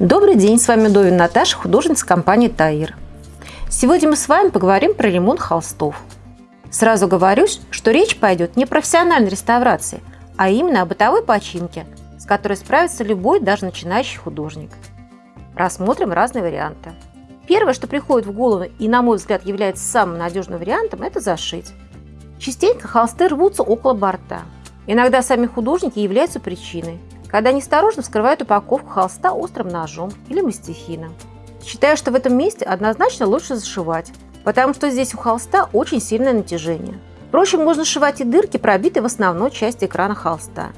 Добрый день, с вами Довин Наташа, художница компании Таир. Сегодня мы с вами поговорим про ремонт холстов. Сразу говорюсь, что речь пойдет не о профессиональной реставрации, а именно о бытовой починке, с которой справится любой, даже начинающий художник. Рассмотрим разные варианты. Первое, что приходит в голову и, на мой взгляд, является самым надежным вариантом, это зашить. Частенько холсты рвутся около борта. Иногда сами художники являются причиной – когда неосторожно вскрывают упаковку холста острым ножом или мастихином. Считаю, что в этом месте однозначно лучше зашивать, потому что здесь у холста очень сильное натяжение. Впрочем, можно сшивать и дырки, пробитые в основной части экрана холста.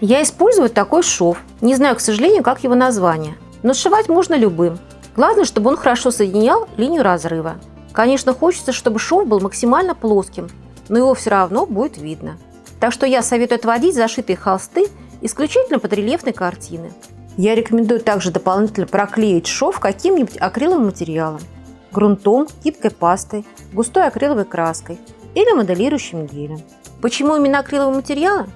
Я использую такой шов, не знаю, к сожалению, как его название, но сшивать можно любым. Главное, чтобы он хорошо соединял линию разрыва. Конечно, хочется, чтобы шов был максимально плоским, но его все равно будет видно. Так что я советую отводить зашитые холсты исключительно под рельефной картины. Я рекомендую также дополнительно проклеить шов каким-нибудь акриловым материалом, грунтом, гибкой пастой, густой акриловой краской или моделирующим гелем. Почему именно акриловые материалы?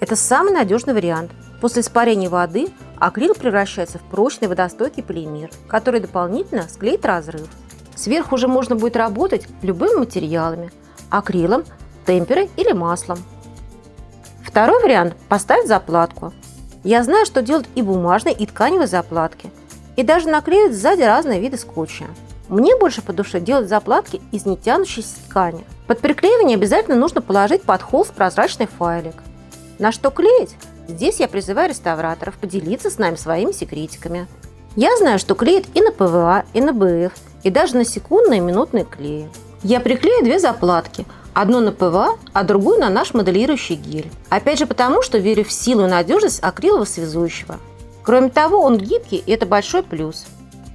Это самый надежный вариант. После испарения воды акрил превращается в прочный водостойкий полимер, который дополнительно склеит разрыв. Сверху уже можно будет работать любыми материалами – акрилом, темперой или маслом. Второй вариант – поставить заплатку. Я знаю, что делают и бумажные, и тканевые заплатки. И даже наклеивают сзади разные виды скотча. Мне больше по душе делать заплатки из нетянущейся ткани. Под приклеивание обязательно нужно положить под холст прозрачный файлик. На что клеить? Здесь я призываю реставраторов поделиться с нами своими секретиками. Я знаю, что клеят и на ПВА, и на БФ, и даже на секундные и минутные клеи. Я приклею две заплатки – Одну на ПВА, а другую на наш моделирующий гель. Опять же потому, что верю в силу и надежность акрилового связующего. Кроме того, он гибкий и это большой плюс.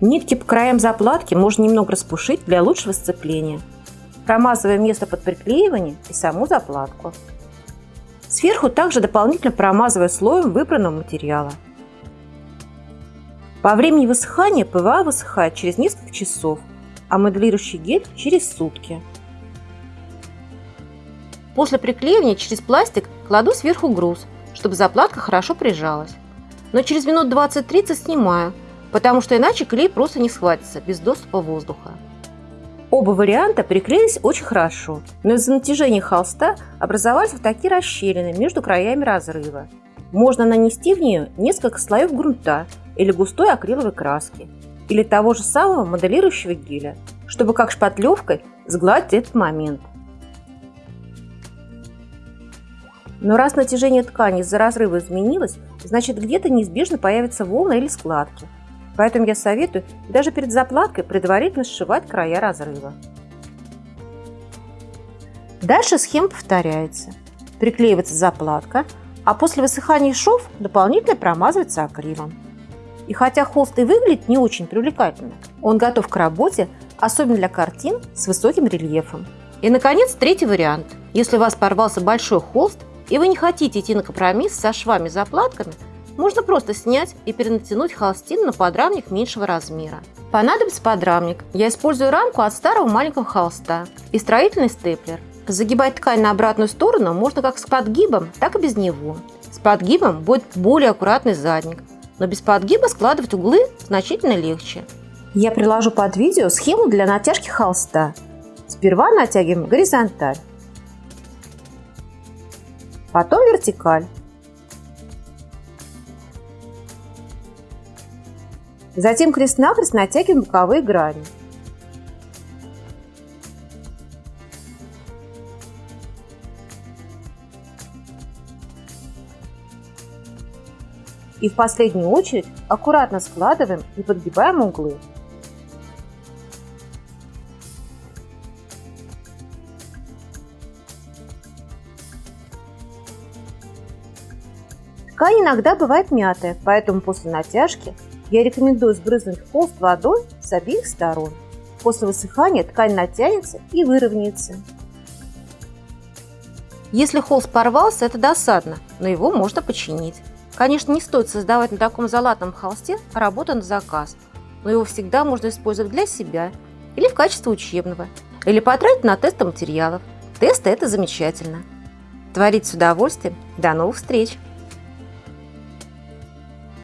Нитки по краям заплатки можно немного распушить для лучшего сцепления, промазывая место под приклеивание и саму заплатку. Сверху также дополнительно промазывая слоем выбранного материала. По времени высыхания ПВА высыхает через несколько часов, а моделирующий гель через сутки. После приклеивания через пластик кладу сверху груз, чтобы заплатка хорошо прижалась. Но через минут 20-30 снимаю, потому что иначе клей просто не схватится без доступа воздуха. Оба варианта приклеились очень хорошо, но из-за натяжения холста образовались вот такие расщелины между краями разрыва. Можно нанести в нее несколько слоев грунта или густой акриловой краски, или того же самого моделирующего геля, чтобы как шпатлевкой сгладить этот момент. Но раз натяжение ткани из-за разрыва изменилось, значит где-то неизбежно появятся волны или складки. Поэтому я советую даже перед заплаткой предварительно сшивать края разрыва. Дальше схема повторяется. Приклеивается заплатка, а после высыхания шов дополнительно промазывается акрилом. И хотя холст и выглядит не очень привлекательно, он готов к работе, особенно для картин с высоким рельефом. И, наконец, третий вариант. Если у вас порвался большой холст, и вы не хотите идти на компромисс со швами-заплатками, можно просто снять и перенатянуть холстину на подрамник меньшего размера. Понадобится подрамник. Я использую рамку от старого маленького холста и строительный степлер. Загибать ткань на обратную сторону можно как с подгибом, так и без него. С подгибом будет более аккуратный задник, но без подгиба складывать углы значительно легче. Я приложу под видео схему для натяжки холста. Сперва натягиваем горизонталь потом вертикаль. Затем крест-накрест натягиваем боковые грани. И в последнюю очередь аккуратно складываем и подгибаем углы. Ткань иногда бывает мятая, поэтому после натяжки я рекомендую сбрызнуть холст водой с обеих сторон. После высыхания ткань натянется и выровняется. Если холст порвался, это досадно, но его можно починить. Конечно, не стоит создавать на таком залатном холсте работу на заказ, но его всегда можно использовать для себя или в качестве учебного, или потратить на тесты материалов. Тесты – это замечательно. Творить с удовольствием. До новых встреч!